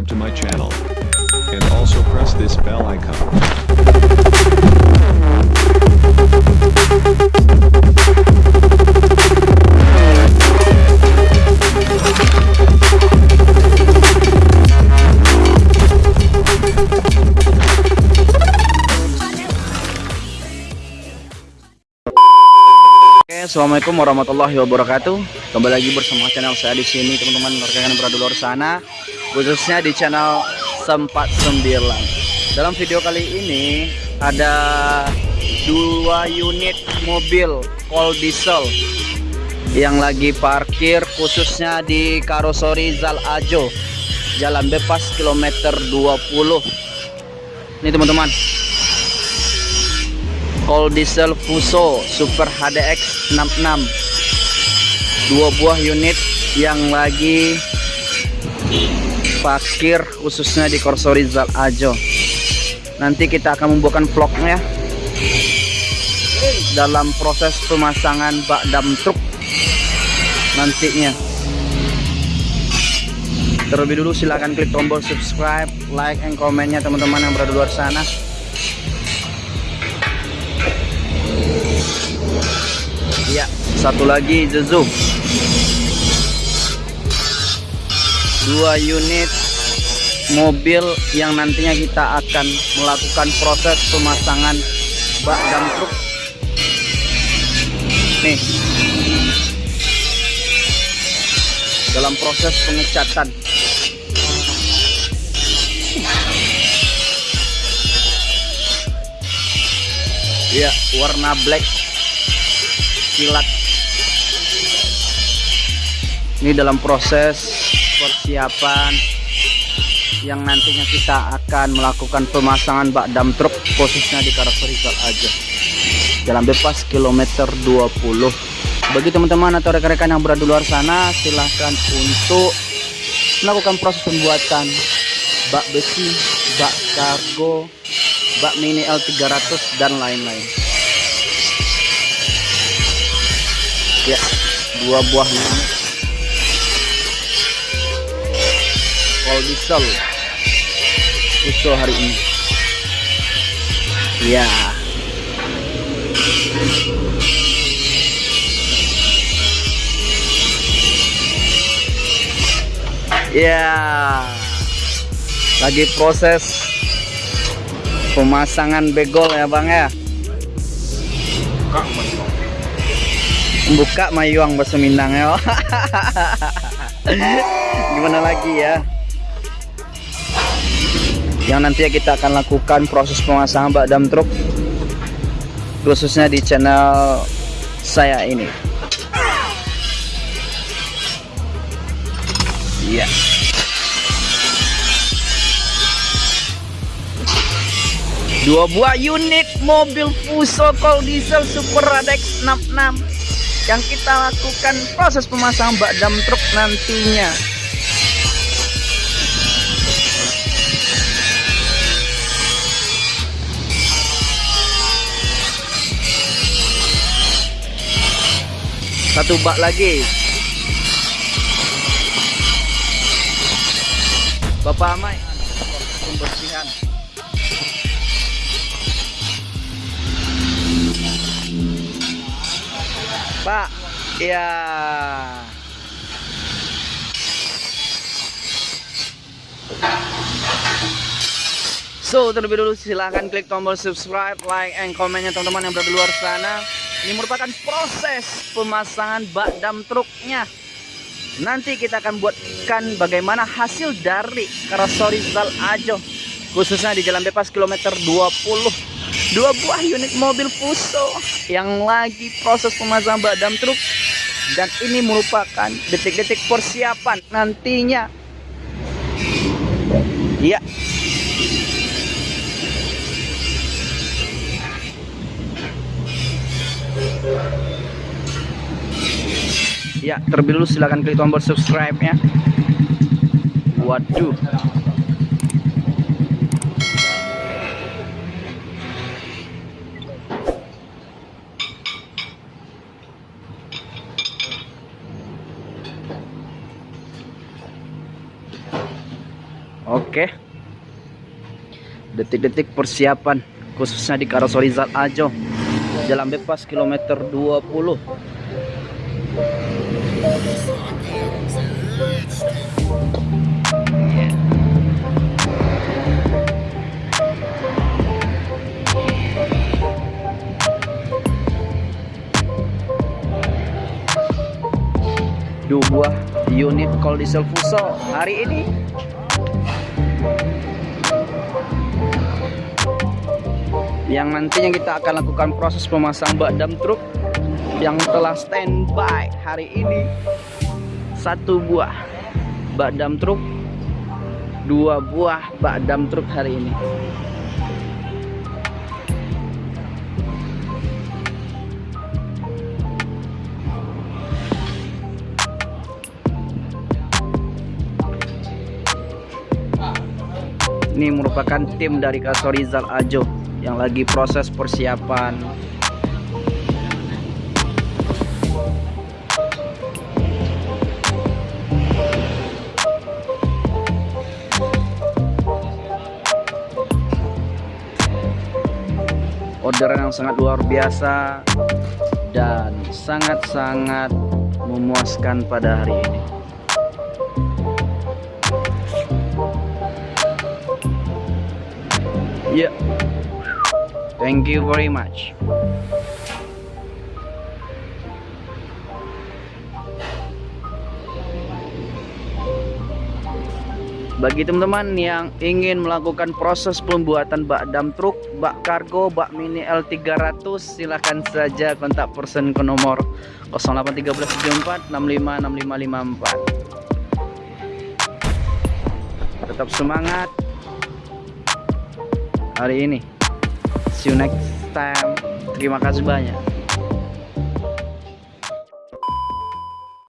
subscribe to my channel. And also press this bell icon. Assalamualaikum warahmatullahi wabarakatuh. Kembali lagi bersama channel saya di sini, teman-teman rekan yang berada di luar sana, khususnya di channel Sempat Sembilan. Dalam video kali ini ada dua unit mobil cold diesel yang lagi parkir khususnya di karosori Zal Ajo, Jalan Bebas kilometer 20. Ini teman-teman, Cold Diesel Fuso Super HDX 66 dua buah unit yang lagi parkir khususnya di Korsori Zal Ajo. Nanti kita akan membuatkan vlognya. Dalam proses pemasangan bak dam truk nantinya. Terlebih dulu silahkan klik tombol subscribe like and komennya teman-teman yang berada di luar sana. Ya, satu lagi Zezu. Dua unit mobil yang nantinya kita akan melakukan proses pemasangan bak dam truk. Nih. Dalam proses pengecatan. Ya, warna black kilat ini dalam proses persiapan yang nantinya kita akan melakukan pemasangan bak dam truk khususnya di Karasorigal aja. Jalan bebas kilometer 20 bagi teman-teman atau rekan-rekan yang berada di luar sana silahkan untuk melakukan proses pembuatan bak besi bak kargo bak mini L300 dan lain-lain. Ya dua buah all diesel usul hari ini. Ya ya lagi proses pemasangan begol ya bang ya. Buka mayuang bahasa Minang ya. Gimana lagi ya yang nantinya kita akan lakukan proses pemasangan bak dam truk khususnya di channel saya ini. Iya. Dua buah unit mobil Fuso Cold Diesel Super Radex 66 yang kita lakukan proses pemasangan bak dam truk nantinya satu bak lagi Bapak Amai pembersihan Pak, ya. So, terlebih dulu silahkan klik tombol subscribe, like, and komennya teman-teman yang berada di luar sana. Ini merupakan proses pemasangan bak dam truknya. Nanti kita akan buatkan bagaimana hasil dari Karasori Zal Ajo. Khususnya di Jalan Bebas kilometer 20 dua buah unit mobil Fuso yang lagi proses pemasangan bak dam truk dan ini merupakan detik-detik persiapan nantinya ya ya terlebih dulu silahkan klik tombol subscribe nya waduh Oke. Detik-detik persiapan khususnya di Karoseri Zal Ajo. Jalan bebas kilometer 20. Yeah. Dua buah unit diesel fuso hari ini yang nantinya kita akan lakukan proses pemasang bak dam truk yang telah standby hari ini. Satu buah bak dam truk dua buah bak dam truk hari ini. Ini merupakan tim dari Kasorizal Ajo yang lagi proses persiapan orderan yang sangat luar biasa dan sangat-sangat memuaskan pada hari ini Yeah. Thank you very much. Bagi teman-teman yang ingin melakukan proses pembuatan bak dam truk, bak kargo, bak mini L300, silahkan saja kontak person ke nomor 081374 655554. Tetap semangat hari ini. See you next time. Terima kasih banyak.